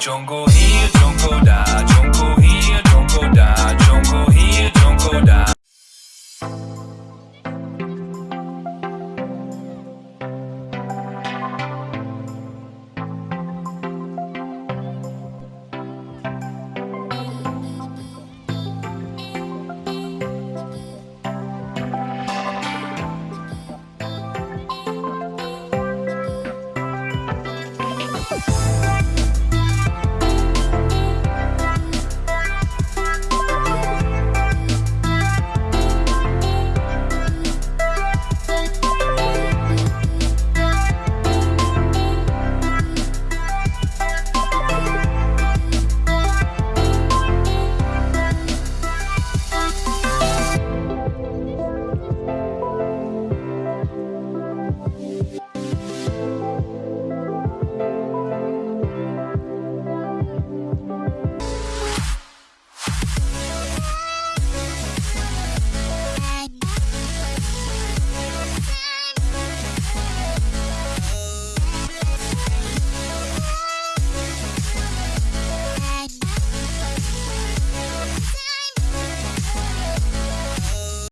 中国